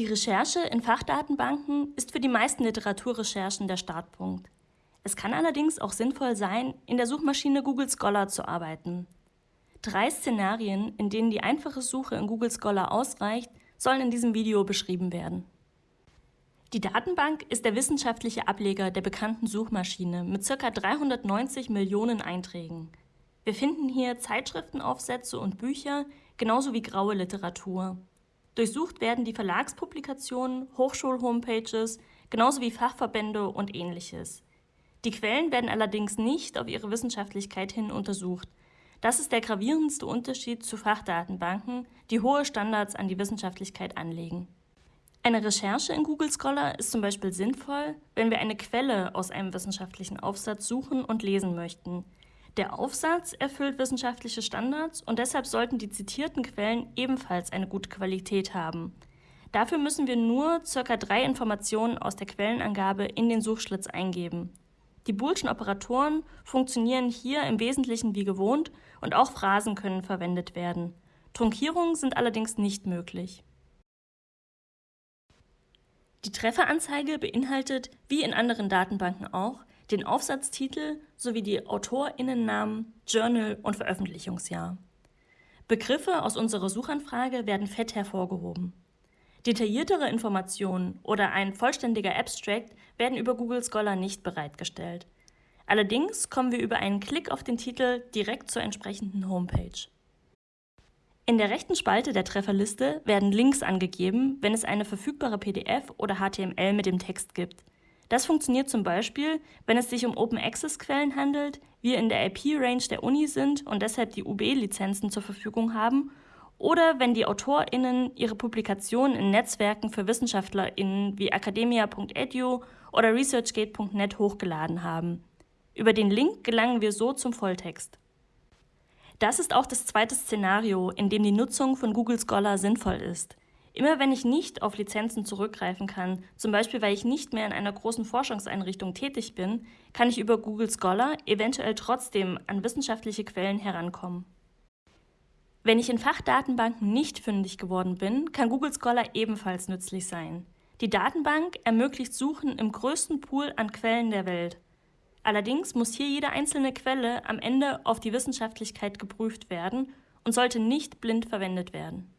Die Recherche in Fachdatenbanken ist für die meisten Literaturrecherchen der Startpunkt. Es kann allerdings auch sinnvoll sein, in der Suchmaschine Google Scholar zu arbeiten. Drei Szenarien, in denen die einfache Suche in Google Scholar ausreicht, sollen in diesem Video beschrieben werden. Die Datenbank ist der wissenschaftliche Ableger der bekannten Suchmaschine mit ca. 390 Millionen Einträgen. Wir finden hier Zeitschriftenaufsätze und Bücher, genauso wie graue Literatur. Durchsucht werden die Verlagspublikationen, Hochschulhomepages, genauso wie Fachverbände und ähnliches. Die Quellen werden allerdings nicht auf ihre Wissenschaftlichkeit hin untersucht. Das ist der gravierendste Unterschied zu Fachdatenbanken, die hohe Standards an die Wissenschaftlichkeit anlegen. Eine Recherche in Google Scholar ist zum Beispiel sinnvoll, wenn wir eine Quelle aus einem wissenschaftlichen Aufsatz suchen und lesen möchten. Der Aufsatz erfüllt wissenschaftliche Standards und deshalb sollten die zitierten Quellen ebenfalls eine gute Qualität haben. Dafür müssen wir nur ca. drei Informationen aus der Quellenangabe in den Suchschlitz eingeben. Die boolschen Operatoren funktionieren hier im Wesentlichen wie gewohnt und auch Phrasen können verwendet werden. Trunkierungen sind allerdings nicht möglich. Die Trefferanzeige beinhaltet, wie in anderen Datenbanken auch, den Aufsatztitel sowie die AutorInnennamen, Journal und Veröffentlichungsjahr. Begriffe aus unserer Suchanfrage werden fett hervorgehoben. Detailliertere Informationen oder ein vollständiger Abstract werden über Google Scholar nicht bereitgestellt. Allerdings kommen wir über einen Klick auf den Titel direkt zur entsprechenden Homepage. In der rechten Spalte der Trefferliste werden Links angegeben, wenn es eine verfügbare PDF oder HTML mit dem Text gibt. Das funktioniert zum Beispiel, wenn es sich um Open-Access-Quellen handelt, wir in der IP-Range der Uni sind und deshalb die UB-Lizenzen zur Verfügung haben, oder wenn die AutorInnen ihre Publikationen in Netzwerken für WissenschaftlerInnen wie academia.edu oder researchgate.net hochgeladen haben. Über den Link gelangen wir so zum Volltext. Das ist auch das zweite Szenario, in dem die Nutzung von Google Scholar sinnvoll ist. Immer wenn ich nicht auf Lizenzen zurückgreifen kann, zum Beispiel weil ich nicht mehr in einer großen Forschungseinrichtung tätig bin, kann ich über Google Scholar eventuell trotzdem an wissenschaftliche Quellen herankommen. Wenn ich in Fachdatenbanken nicht fündig geworden bin, kann Google Scholar ebenfalls nützlich sein. Die Datenbank ermöglicht Suchen im größten Pool an Quellen der Welt. Allerdings muss hier jede einzelne Quelle am Ende auf die Wissenschaftlichkeit geprüft werden und sollte nicht blind verwendet werden.